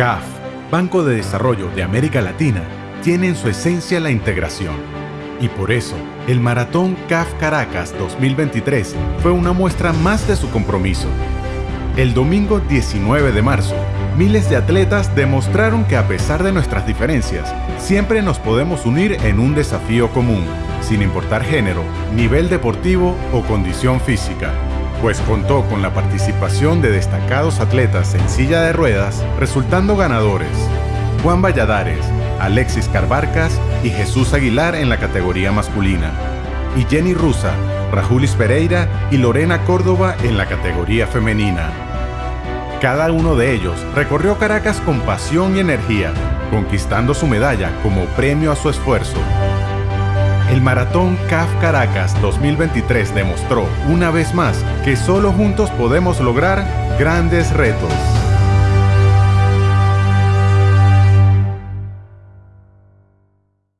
CAF, Banco de Desarrollo de América Latina, tiene en su esencia la integración. Y por eso, el Maratón CAF Caracas 2023 fue una muestra más de su compromiso. El domingo 19 de marzo, miles de atletas demostraron que a pesar de nuestras diferencias, siempre nos podemos unir en un desafío común, sin importar género, nivel deportivo o condición física pues contó con la participación de destacados atletas en silla de ruedas, resultando ganadores Juan Valladares, Alexis Carbarcas y Jesús Aguilar en la categoría masculina, y Jenny Rusa, Rajulis Pereira y Lorena Córdoba en la categoría femenina. Cada uno de ellos recorrió Caracas con pasión y energía, conquistando su medalla como premio a su esfuerzo. El Maratón CAF Caracas 2023 demostró una vez más que solo juntos podemos lograr grandes retos.